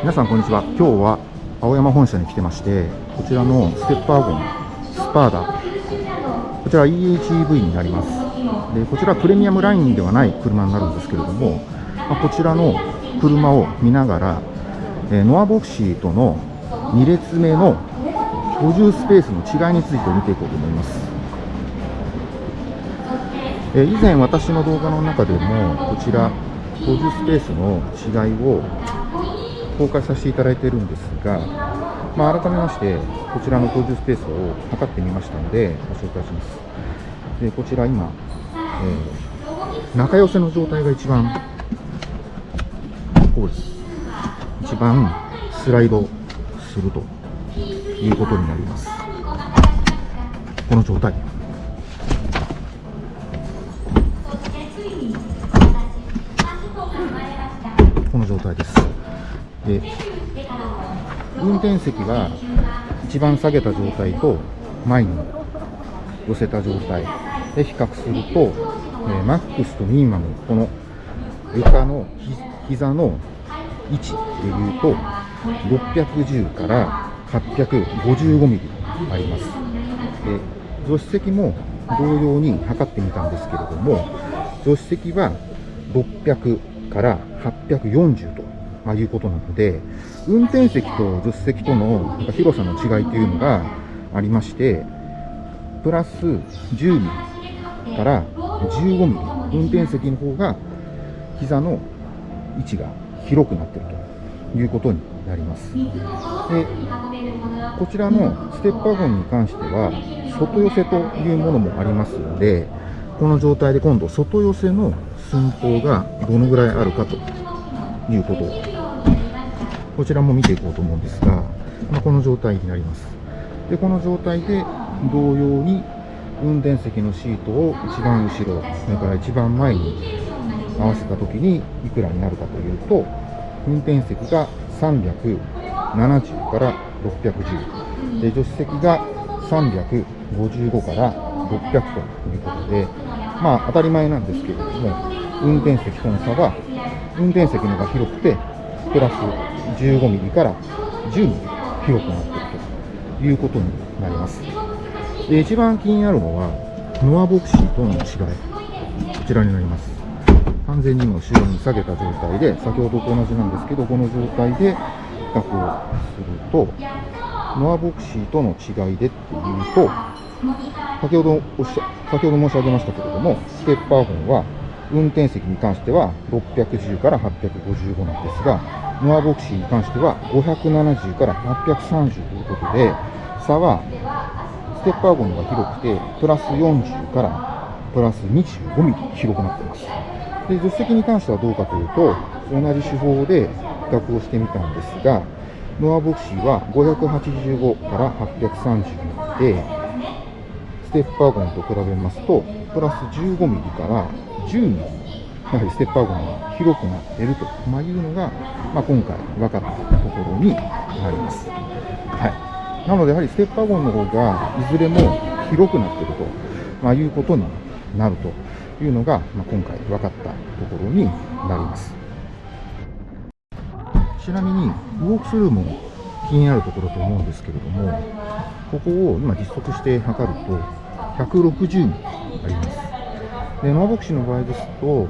皆さんこんにちは。今日は青山本社に来てましてこちらのステップワゴンスパーダ。こちら EHEV になります。でこちらプレミアムラインではない車になるんですけれども、まあ、こちらの車を見ながら、え、ノアボクシーとの2列目の居住スペースの違いについて見ていこうと思います、え、以前私の動画の中でもこちら居住スペースの違いを公開させていただいているんですが、まあ、改めまして、こちらの居住スペースを測ってみましたので、ご紹介します。でこちら今、えー、中寄せの状態が一番、こうです。一番スライドするということになります。この状態。この状態です。で運転席は一番下げた状態と前に寄せた状態。で比較すると、え、マックスとミニマムこの床の膝の位置でいうと610から855ミリあります。で助手席も同様に測ってみたんですけれども助手席は600から840とまあ、いうことなので、運転席と助手席との広さの違いというのがありまして、プラス10ミリから15ミリ、運転席の方が膝の位置が広くなっているということになります。でこちらのステップワゴンに関しては、外寄せというものもありますので、この状態で今度外寄せの寸法がどのぐらいあるかということこちらも見ていこうと思うんですが、ま、この状態になります。で、この状態で同様に運転席のシートを一番後ろ、それから一番前に合わせた時にいくらになるかというと、運転席が370から610、で助手席が355から600ということで、まあ当たり前なんですけれども、運転席との差は、運転席のが広くて、プラス15ミリから10ミリ広くなっているということになります。で一番気になるのは、ノアボクシーとの違い。こちらになります。完全に今後ろに下げた状態で、先ほどと同じなんですけど、この状態で比較をすると、ノアボクシーとの違いでっていうと、先ほどおっしゃ、先ほど申し上げましたけれども、ステッパーゴンは運転席に関しては610から855なんですが、ノアボクシーに関しては570から830ということで、差はステッパーゴンが広くて、プラス40からプラス25ミリ広くなっています。で、助手席に関してはどうかというと、同じ手法で比較をしてみたんですが、ノアボクシーは585から830なので、ステッパーゴンと比べますと、プラス15ミリから10ミリ、やはりステップアウトが広くなっているというのが、まあ、今回分かったところになります。はい。なので、やはりステップワゴンの方が、いずれも広くなっていると、まあ、いうことになるというのが、まあ、今回分かったところになります。ちなみに、ウォークスルーも気になるところと思うんですけれども、ここを今実測して測ると、160ミリあります。でノアボクシーの場合ですと、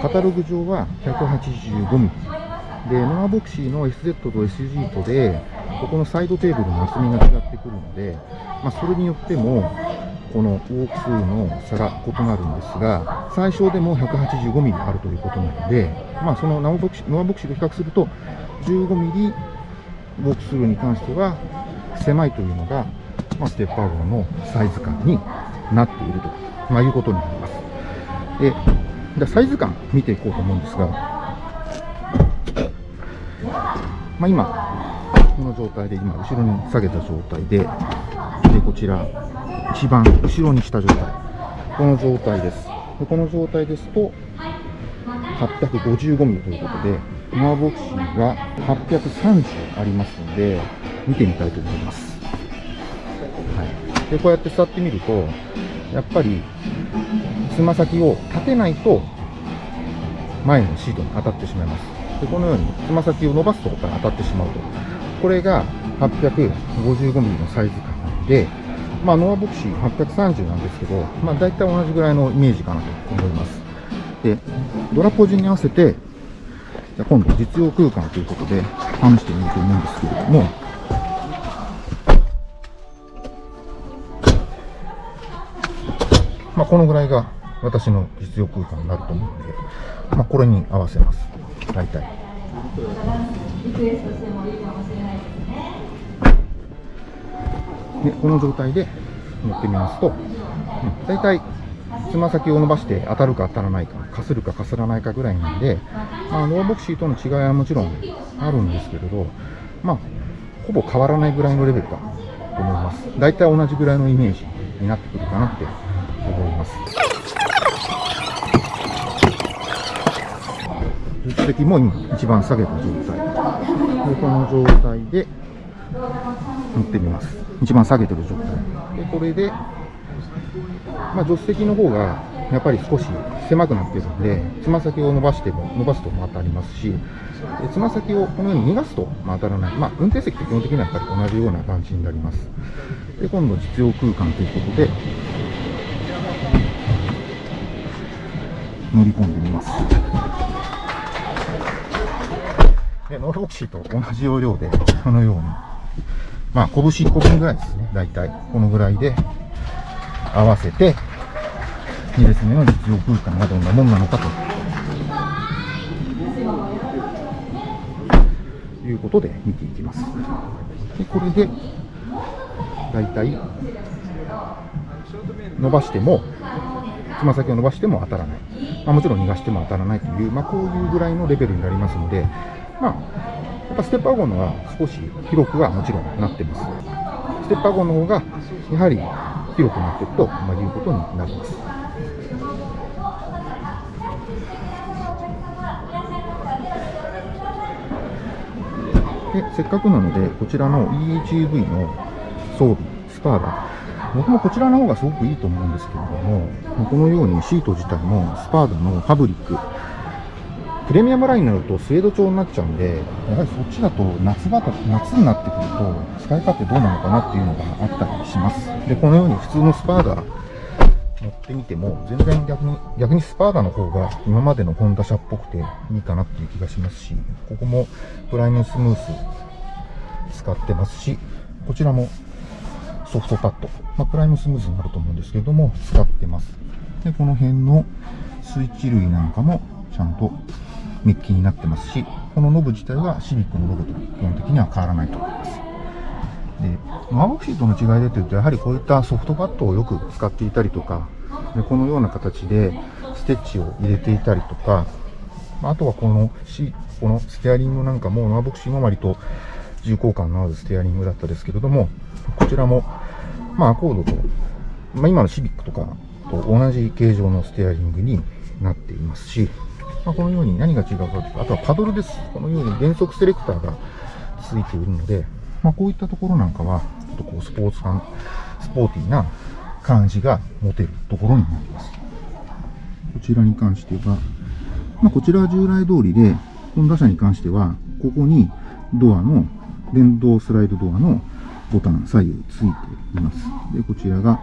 カタログ上は185ミリ。で、ノアボクシーの SZ と SG とで、ここのサイドテーブルの厚みが違ってくるので、まあ、それによっても、このウォーク数の差が異なるんですが、最小でも185ミリあるということなので、まあ、そのノアボクシノアボクシーと比較すると、15ミリウォークスルーに関しては狭いというのが、まあ、ステッパー号のサイズ感になっていると、まあ、いうことになります。で、じゃサイズ感見ていこうと思うんですが、まあ、今、この状態で、今、後ろに下げた状態で、で、こちら、一番後ろにした状態。この状態です。でこの状態ですと、855ミリということで、ノアボクシーが830ありますので、見てみたいと思います。はい。で、こうやって座ってみると、やっぱり、つま先を立てないと前のシートに当たってしまいますでこのようにつま先を伸ばすところから当たってしまうと。これが 855mm のサイズ感で、まあ、ノアボクシー830なんですけど、まあ、大体同じぐらいのイメージかなと思います。で、ドラポジに合わせて、じゃ今度実用空間ということで試してみると思うんですけれども、まあ、このぐらいが私の実用空間になると思うので、まあ、これに合わせます。大体。でこの状態で乗ってみますと、うん、大体つま先を伸ばして当たるか当たらないか、かするかかすらないかぐらいなんで、まあ、ノーボクシーとの違いはもちろんあるんですけれど、まあ、ほぼ変わらないぐらいのレベルだと思います。大体同じぐらいのイメージになってくるかなって思います。実績も今一番下げた状態。でこの状態で乗ってみます。一番下げてる状態。で、これで、まあ、助手席の方がやっぱり少し狭くなってるんで、つま先を伸ばしても、伸ばすと当たりますし、つま先をこのように逃がすと当たらない。まあ、運転席って基本的にはやっぱり同じような感じになります。で、今度実用空間ということで、乗り込んでみます。で、ノールボクシーと同じ要領で、このように、まあ、拳1個分ぐらいですね。だいたい。このぐらいで合わせて、2列目の実用空間がどんなもんなのかと。いうことで見ていきます。で、これで、だいたい伸ばしても、つま先を伸ばしても当たらない。まあ、もちろん逃がしても当たらないという、まあ、こういうぐらいのレベルになりますので、まあ、やっぱステップワゴのは少し広くはもちろんなってます。ステップワゴの方がやはり広くなっていると、まあ、いうことになります。でせっかくなので、こちらの EHUV の装備、スパーダ、僕もこちらの方がすごくいいと思うんですけれども、このようにシート自体もスパーダのファブリック、プレミアムラインになるとスウェード調になっちゃうんで、やはりそっちだと夏場と、夏になってくると使い勝手どうなのかなっていうのがあったりします。で、このように普通のスパーダ乗ってみても、全然逆に、逆にスパーダの方が今までのホンダ車っぽくていいかなっていう気がしますし、ここもプライムスムース使ってますし、こちらもソフトパッド、まあ、プライムスムースになると思うんですけども、使ってます。で、この辺のスイッチ類なんかもちゃんとメッキになってますし、このノブ自体はシビックのロゴと基本的には変わらないと思います。で、ノアボクシーとの違いでというと、やはりこういったソフトパッドをよく使っていたりとか、でこのような形でステッチを入れていたりとか、あとはこのシこのステアリングなんかも、ノアボクシーも割と重厚感のあるステアリングだったですけれども、こちらも、まあ、アコードと、まあ、今のシビックとかと同じ形状のステアリングになっていますし、まあ、このように何が違うかというと、あとはパドルです。このように減速セレクターがついているので、まあ、こういったところなんかは、ちょっとこうスポーツ感、スポーティーな感じが持てるところになります。こちらに関しては、まあ、こちらは従来通りで、ホンダ車に関しては、ここにドアの、電動スライドドアのボタン左右ついています。で、こちらが、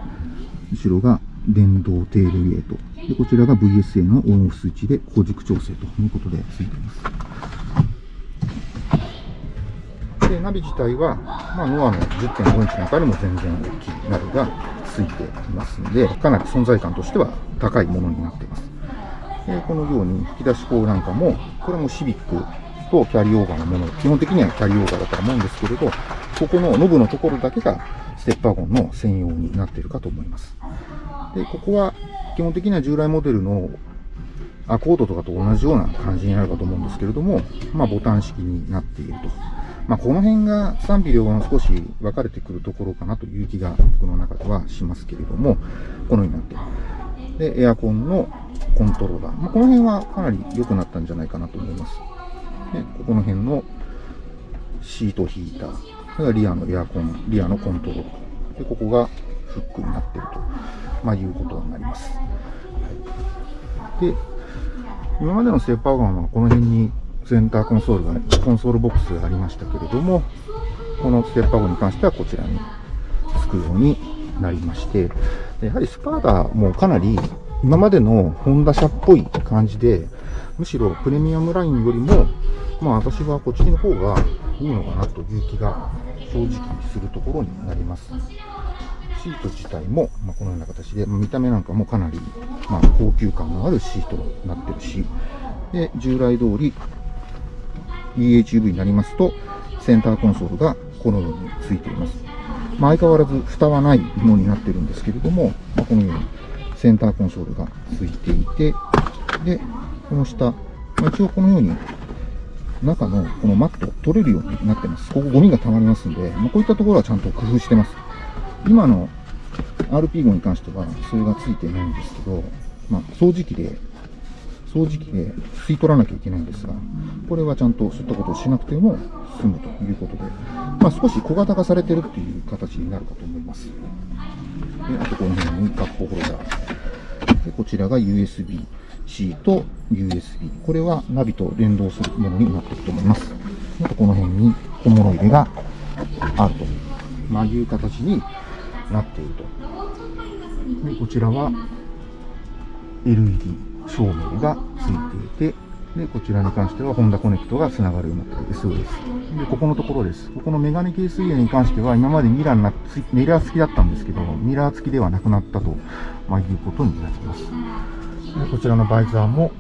後ろが電動テールウェイト。で、こちらが VSA のオンオフスイッチで高軸調整ということでついています。で、ナビ自体は、まあ、ノアの10.5インチの中でも全然大きいナビがついていますので、かなり存在感としては高いものになっています。で、このように引き出し口なんかも、これもシビックとキャリーオーバーのもの、基本的にはキャリーオーバーだと思うんですけれど、ここのノブのところだけがステップワゴンの専用になっているかと思います。で、ここは基本的には従来モデルのアコードとかと同じような感じになるかと思うんですけれども、まあボタン式になっていると。まあこの辺が賛否両論少し分かれてくるところかなという気が僕の中ではしますけれども、このようになっている。で、エアコンのコントローラー。まあ、この辺はかなり良くなったんじゃないかなと思います。で、ここの辺のシートヒーター。それがリアのエアコン、リアのコントロール。で、ここがフックになっていると。まあ、いうことになります。で、今までのステッパーガンはこの辺にセンターコンソールが、コンソールボックスがありましたけれども、このステッパー号に関してはこちらにつくようになりまして、やはりスパーダもかなり今までのホンダ車っぽい感じで、むしろプレミアムラインよりも、まあ私はこっちの方がいいのかなという気が正直するところになります。シート自体も、まあ、このような形で、見た目なんかもかなり、まあ、高級感のあるシートになってるし、で、従来通り EHUV になりますと、センターコンソールがこのようについています。まあ、相変わらず蓋はないものになってるんですけれども、まあ、このようにセンターコンソールがついていて、で、この下、まあ、一応このように中のこのマット取れるようになってます。ここゴミが溜まりますんで、まあ、こういったところはちゃんと工夫してます。今の RP 号に関してはそれがついてないんですけど、まあ、掃除機で、掃除機で吸い取らなきゃいけないんですが、これはちゃんとそういったことをしなくても済むということで、まあ、少し小型化されてるっていう形になるかと思います。であとこの辺にカップホルダー。でこちらが USB-C と USB。これはナビと連動するものになっていると思います。あとこの辺に小物入れがあると、まあ、いう形になっていると。でこちらは LED 照明がついていて、で、こちらに関してはホンダコネクトが繋がるようになっている SOS。で、ここのところです。ここのメガネケース入れに関しては今までミラーなミラー付きだったんですけど、ミラー付きではなくなったと、まあ、いうことになります。で、こちらのバイザーも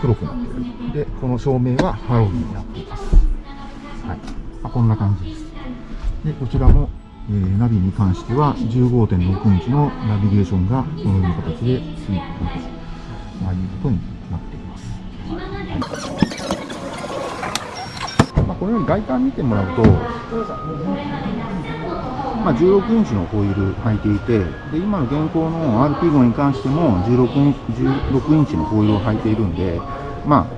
黒くなっている。で、この照明はハロウィンになっています。はい。まあ、こんな感じです。で、こちらもえー、ナビに関しては15.6インチのナビゲーションがこのような形でついていると、まあ、いうことになっています。まあ、このように外観見てもらうと、まあ、16インチのホイール履いていて、で今の現行の RP 号に関しても16イン ,16 インチのホイールを履いているんで、まあ、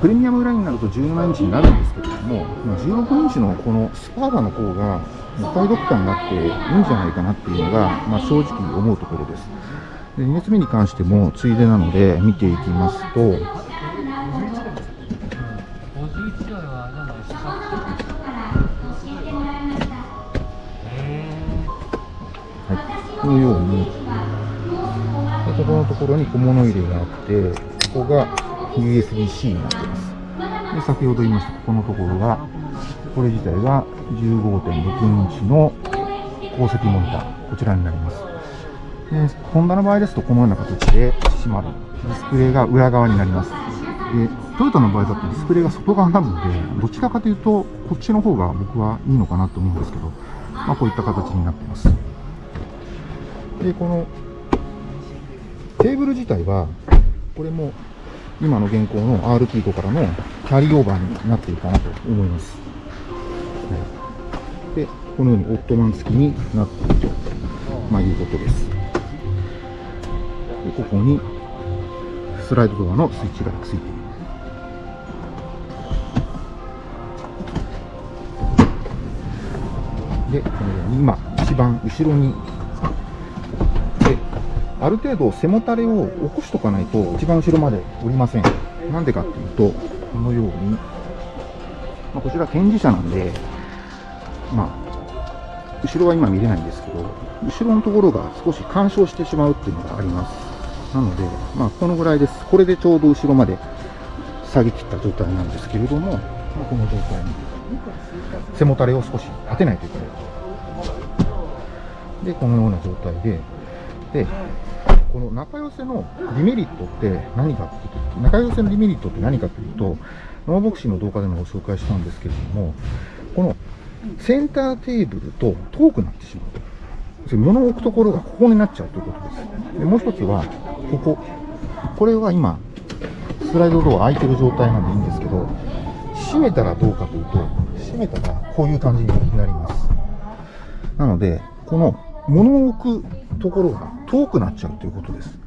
プレミアムラインになると17インチになるんですけれども、16インチのこのスパーダの方がお買い得感があっていいんじゃないかなっていうのが、まあ、正直思うところです。で2列目に関してもついでなので見ていきますと、はい、このようにここのところに小物入れがあってここが USB-C になってますで先ほど言いましたここのところがこれ自体が15.6インチの鉱石モニターこちらになりますで、ホンダの場合ですとこのような形で閉まる。ディスプレイが裏側になります。で、トヨタの場合だとディスプレイが外側になるので、どちらかというと、こっちの方が僕はいいのかなと思うんですけど、まあこういった形になっています。で、このテーブル自体は、これも今の現行の RT からのキャリーオーバーになっているかなと思います。このようにオットマン付きになっていると、まあ、いうことです。でここにスライドドアのスイッチがついているでこのように今一番後ろにである程度背もたれを起こしとかないと一番後ろまで降りませんなんでかっていうとこのように、まあ、こちら展示車なんでまあ後ろは今見れないんですけど後ろのところが少し干渉してしまうっていうのがありますなので、まあ、このぐらいです。これでちょうど後ろまで下げ切った状態なんですけれども、まあ、この状態に背もたれを少し当てないといけない。で、このような状態で、で、この中寄せのデメリットって何かっていうと、中寄せのデメリットって何かというと、ノーボクシーの動画でもご紹介したんですけれども、このセンターテーブルと遠くなってしまうと。物を置くところがここになっちゃうということです。でもう一つは、ここ。これは今、スライドドア開いてる状態なんでいいんですけど、閉めたらどうかというと、閉めたらこういう感じになります。なので、この物を置くところが遠くなっちゃうということです。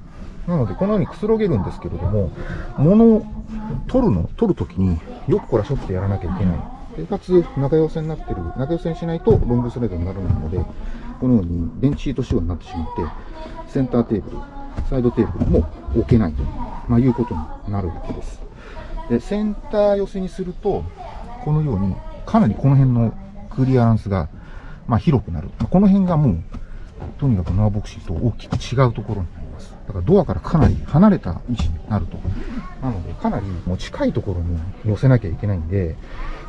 なので、このようにくつろげるんですけれども、物を取るの、取るときによくこらしょってやらなきゃいけない。でかつ、中寄せになってる、中寄せにしないとロングスライドにならないので、このように電池シート仕様になってしまって、センターテーブル、サイドテーブルも置けないと、まあ、いうことになるわけです。で、センター寄せにすると、このように、かなりこの辺のクリアランスが、まあ、広くなる。まあこの辺がもう、とにかくノアボクシーと大きく違うところになります。だからドアからかなり離れた位置になると。なので、かなりもう近いところに寄せなきゃいけないんで、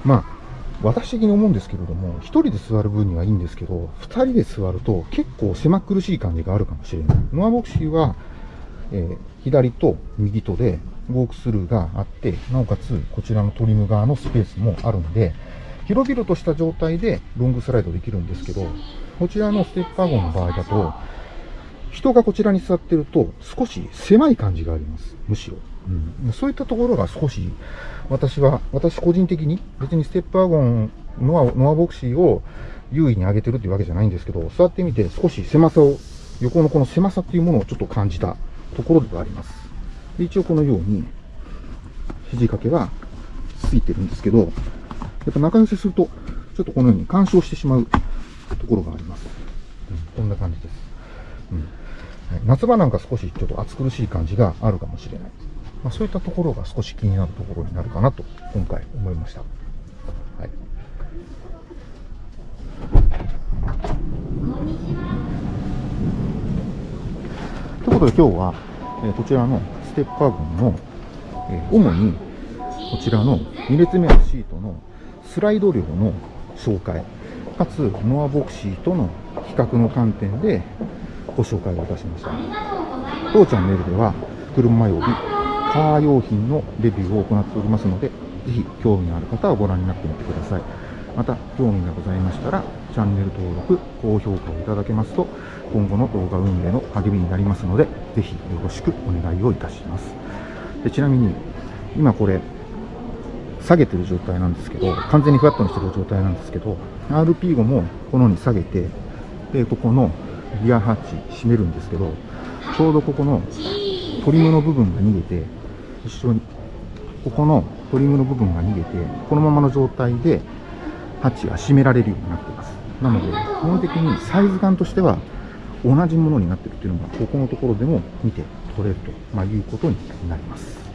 まあ、私的に思うんですけれども、一人で座る分にはいいんですけど、二人で座ると結構狭苦しい感じがあるかもしれない。ノアボクシーは、えー左と右とでウォークスルーがあって、なおかつこちらのトリム側のスペースもあるので、広々とした状態でロングスライドできるんですけど、こちらのステップワゴンの場合だと、人がこちらに座ってると少し狭い感じがあります。むしろ。うん、そういったところが少し、私は、私個人的に別にステップワゴンノア、ノアボクシーを優位に上げてるっていうわけじゃないんですけど、座ってみて少し狭さを、横のこの狭さっていうものをちょっと感じたところではあります。で一応このように、肘掛けはついてるんですけど、やっぱ中寄せすると、ちょっとこのように干渉してしまうところがあります。うん、こんな感じです。うんはい夏場なんか少しちょっと暑苦しい感じがあるかもしれない。まあ、そういったところが少し気になるところになるかなと、今回思いました。はい。ということで今日は、えーこちらのステップワゴンの、えー主にこちらの2列目のシートのスライド量の紹介、かつノアボクシーとの比較の観点でご紹介をいたしました。当チャンネルでは車及びカー用品のレビューを行っておりますので、ぜひ興味のある方はご覧になってみてください。また、興味がございましたら、チャンネル登録、高評価をいただけますと、今後の動画運営の励みになりますので、ぜひよろしくお願いをいたします。でちなみに、今これ、下げてる状態なんですけど、完全にフラットにしてる状態なんですけど、RP5 もこのように下げて、で、ここのギアハッチ閉めるんですけど、ちょうどここのトリムの部分が逃げて、一緒に、ここのトリムの部分が逃げて、このままの状態で、ハッチが閉められるようになっています。なので、基本的にサイズ感としては、同じものになってるというのが、ここのところでも見て取れると、ま、いうことになります。